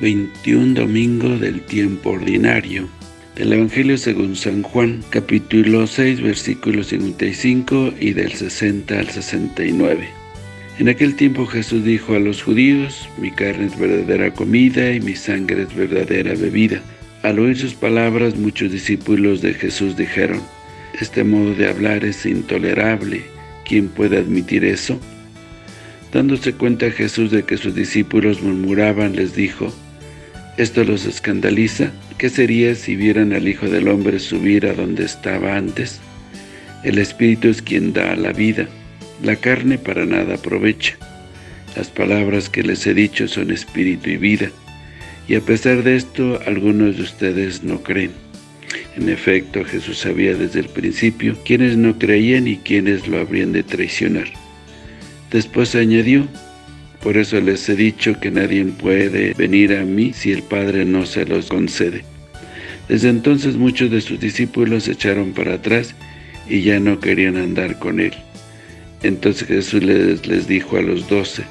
21 domingo del tiempo ordinario del Evangelio según San Juan, capítulo 6, versículos 55 y del 60 al 69. En aquel tiempo Jesús dijo a los judíos, mi carne es verdadera comida y mi sangre es verdadera bebida. Al oír sus palabras, muchos discípulos de Jesús dijeron, este modo de hablar es intolerable, ¿quién puede admitir eso? Dándose cuenta Jesús de que sus discípulos murmuraban, les dijo, ¿esto los escandaliza? ¿Qué sería si vieran al Hijo del Hombre subir a donde estaba antes? El Espíritu es quien da la vida, la carne para nada aprovecha. Las palabras que les he dicho son espíritu y vida, y a pesar de esto, algunos de ustedes no creen. En efecto, Jesús sabía desde el principio quiénes no creían y quiénes lo habrían de traicionar. Después añadió, por eso les he dicho que nadie puede venir a mí si el Padre no se los concede. Desde entonces muchos de sus discípulos se echaron para atrás y ya no querían andar con él. Entonces Jesús les, dijo a los doce,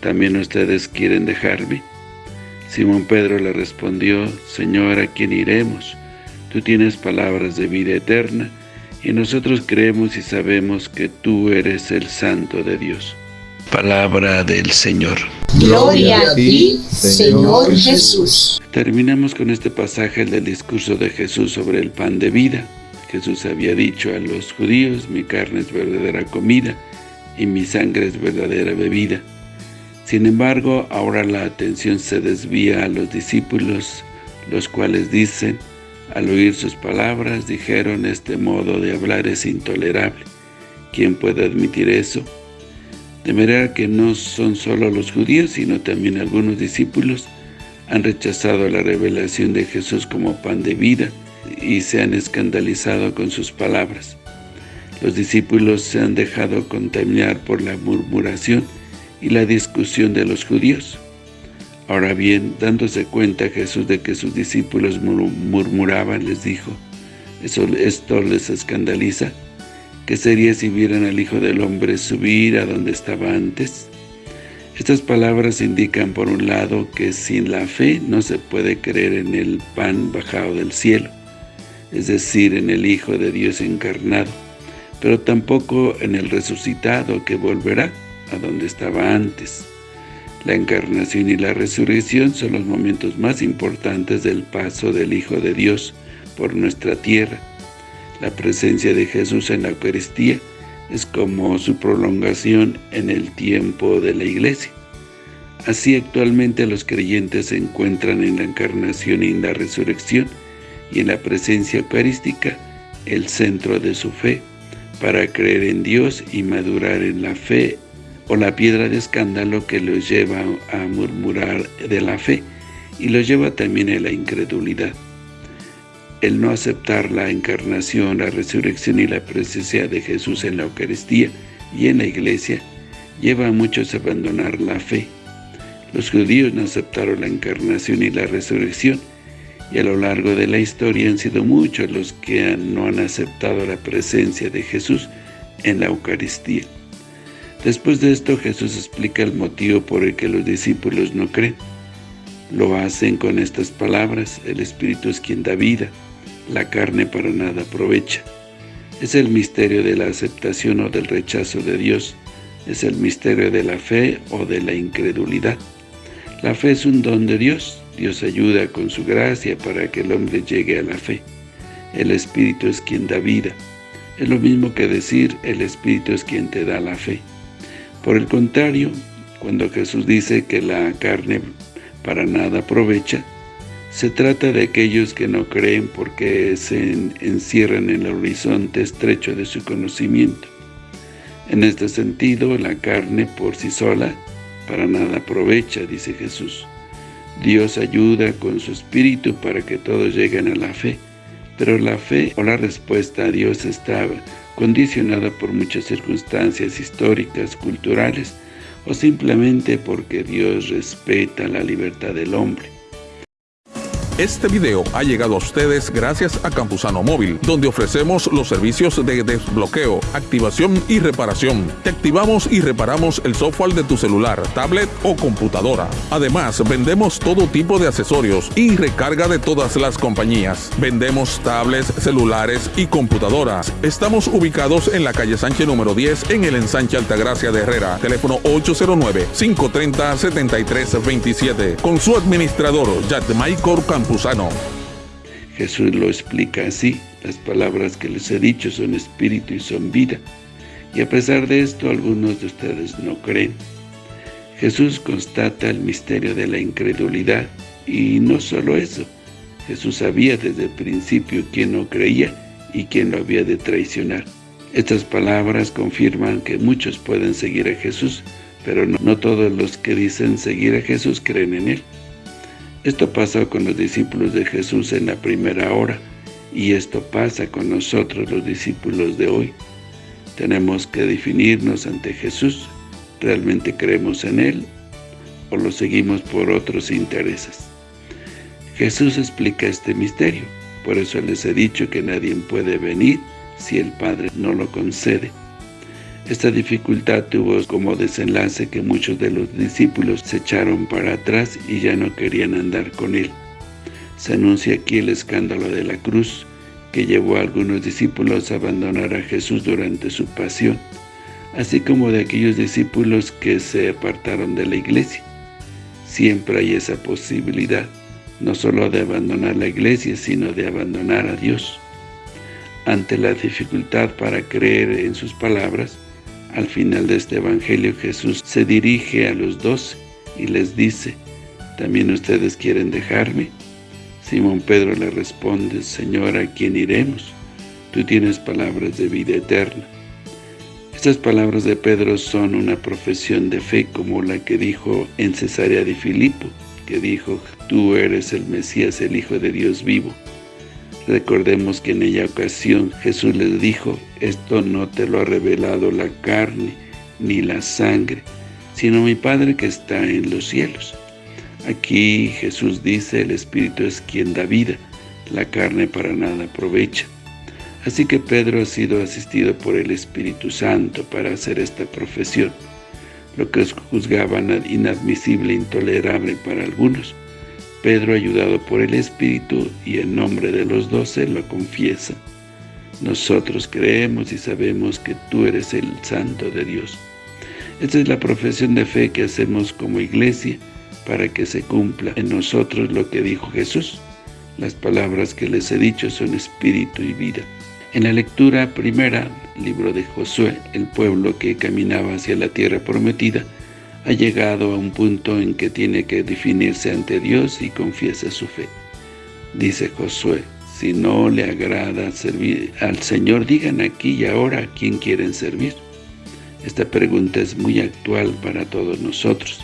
¿también ustedes quieren dejarme? Simón Pedro le respondió, Señor, ¿a quién iremos? Tú tienes palabras de vida eterna, y nosotros creemos y sabemos que tú eres el Santo de Dios. Palabra del Señor. Gloria a ti, Señor Jesús. Terminamos con este pasaje del discurso de Jesús sobre el pan de vida. Jesús había dicho a los judíos, mi carne es verdadera comida y mi sangre es verdadera bebida. Sin embargo, ahora la atención se desvía a los discípulos, los cuales dicen, al oír sus palabras, dijeron, este modo de hablar es intolerable. ¿Quién puede admitir eso? De manera que no son solo los judíos, sino también algunos discípulos han rechazado la revelación de Jesús como pan de vida y se han escandalizado con sus palabras. Los discípulos se han dejado contaminar por la murmuración y la discusión de los judíos. Ahora bien, dándose cuenta Jesús de que sus discípulos murmuraban, les dijo, ¿esto les escandaliza? ¿Qué sería si vieran al Hijo del Hombre subir a donde estaba antes? Estas palabras indican por un lado que sin la fe no se puede creer en el pan bajado del cielo, es decir, en el Hijo de Dios encarnado, pero tampoco en el resucitado que volverá a donde estaba antes. La encarnación y la resurrección son los momentos más importantes del paso del Hijo de Dios por nuestra tierra. La presencia de Jesús en la Eucaristía es como su prolongación en el tiempo de la Iglesia. Así actualmente los creyentes se encuentran en la encarnación y en la resurrección y en la presencia eucarística, el centro de su fe, para creer en Dios y madurar en la fe o la piedra de escándalo que los lleva a murmurar de la fe y los lleva también a la incredulidad. El no aceptar la encarnación, la resurrección y la presencia de Jesús en la Eucaristía y en la Iglesia lleva a muchos a abandonar la fe. Los judíos no aceptaron la encarnación y la resurrección, y a lo largo de la historia han sido muchos los que no han aceptado la presencia de Jesús en la Eucaristía. Después de esto, Jesús explica el motivo por el que los discípulos no creen. Lo hacen con estas palabras, el Espíritu es quien da vida, la carne para nada aprovecha. Es el misterio de la aceptación o del rechazo de Dios, es el misterio de la fe o de la incredulidad. La fe es un don de Dios, Dios ayuda con su gracia para que el hombre llegue a la fe. El Espíritu es quien da vida. Es lo mismo que decir, el Espíritu es quien te da la fe. Por el contrario, cuando Jesús dice que la carne para nada aprovecha, se trata de aquellos que no creen porque se encierran en el horizonte estrecho de su conocimiento. En este sentido, la carne por sí sola para nada aprovecha, dice Jesús. Dios ayuda con su Espíritu para que todos lleguen a la fe, pero la fe o la respuesta a Dios está condicionada por muchas circunstancias históricas, culturales, o simplemente porque Dios respeta la libertad del hombre. Este video ha llegado a ustedes gracias a Campusano Móvil, donde ofrecemos los servicios de desbloqueo, activación y reparación. Te activamos y reparamos el software de tu celular, tablet o computadora. Además, vendemos todo tipo de accesorios y recarga de todas las compañías. Vendemos tablets, celulares y computadoras. Estamos ubicados en la calle Sánchez número 10 en el ensanche Altagracia de Herrera. Teléfono 809-530-7327. Con su administrador, Michael Campuzano. Jesús lo explica así. Las palabras que les he dicho son espíritu y son vida. Y a pesar de esto, algunos de ustedes no creen. Jesús constata el misterio de la incredulidad. Y no solo eso. Jesús sabía desde el principio quién no creía y quién lo había de traicionar. Estas palabras confirman que muchos pueden seguir a Jesús, pero no, no, todos los que dicen seguir a Jesús creen en Él. Esto pasó con los discípulos de Jesús en la primera hora, y esto pasa con nosotros los discípulos de hoy. Tenemos que definirnos ante Jesús, ¿realmente creemos en Él o lo seguimos por otros intereses? Jesús explica este misterio, por eso les he dicho que nadie puede venir si el Padre no lo concede. Esta dificultad tuvo como desenlace que muchos de los discípulos se echaron para atrás y ya no querían andar con él. Se anuncia aquí el escándalo de la cruz, que llevó a algunos discípulos a abandonar a Jesús durante su pasión, así como de aquellos discípulos que se apartaron de la iglesia. Siempre hay esa posibilidad, no solo de abandonar la iglesia, sino de abandonar a Dios. Ante la dificultad para creer en sus palabras, al final de este evangelio Jesús se dirige a los doce y les dice, ¿también ustedes quieren dejarme? Simón Pedro le responde, Señor, ¿a quién iremos? Tú tienes palabras de vida eterna. Estas palabras de Pedro son una profesión de fe como la que dijo en Cesarea de Filipo, que dijo, tú eres el Mesías, el Hijo de Dios vivo. Recordemos que en ella ocasión Jesús les dijo, esto no te lo ha revelado la carne ni la sangre, sino mi Padre que está en los cielos. Aquí Jesús dice, el Espíritu es quien da vida, la carne para nada aprovecha. Así que Pedro ha sido asistido por el Espíritu Santo para hacer esta profesión, lo que juzgaban inadmisible e intolerable para algunos. Pedro, ayudado por el Espíritu y en nombre de los doce, lo confiesa. Nosotros creemos y sabemos que tú eres el Santo de Dios. Esta es la profesión de fe que hacemos como iglesia para que se cumpla en nosotros lo que dijo Jesús. Las palabras que les he dicho son espíritu y vida. En la lectura primera, libro de Josué, el pueblo que caminaba hacia la tierra prometida, ha llegado a un punto en que tiene que definirse ante Dios y confiesa su fe. Dice Josué, si no le agrada servir al Señor, digan aquí y ahora a quién quieren servir. Esta pregunta es muy actual para todos nosotros.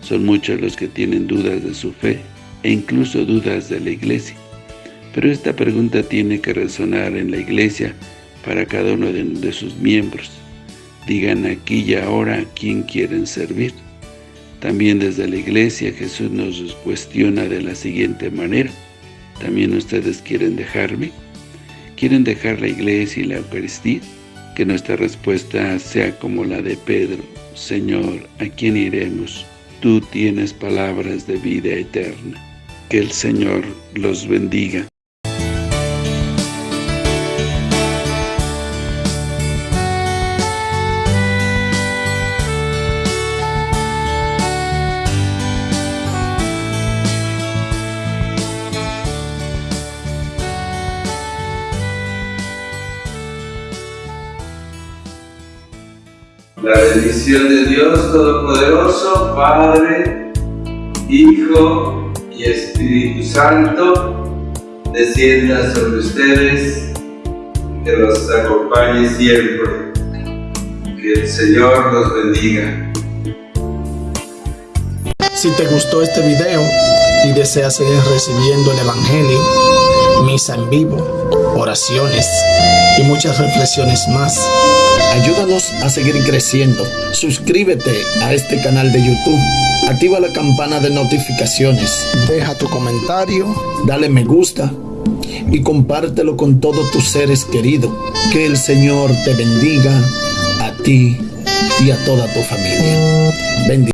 Son muchos los que tienen dudas de su fe e incluso dudas de la iglesia. Pero esta pregunta tiene que resonar en la iglesia para cada uno de, de sus miembros. Digan aquí y ahora quién quieren servir. También desde la iglesia Jesús nos cuestiona de la siguiente manera. ¿También ustedes quieren dejarme? ¿Quieren dejar la iglesia y la Eucaristía? Que nuestra respuesta sea como la de Pedro. Señor, ¿a quién iremos? Tú tienes palabras de vida eterna. Que el Señor los bendiga. La bendición de Dios Todopoderoso, Padre, Hijo y Espíritu Santo, descienda sobre ustedes, que los acompañe siempre. Que el Señor los bendiga. Si te gustó este video y deseas seguir recibiendo el Evangelio, misa en vivo, oraciones y muchas reflexiones más. Ayúdanos a seguir creciendo. Suscríbete a este canal de YouTube. Activa la campana de notificaciones. Deja tu comentario. Dale me gusta. Y compártelo con todos tus seres queridos. Que el Señor te bendiga a ti y a toda tu familia.